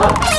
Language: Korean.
어?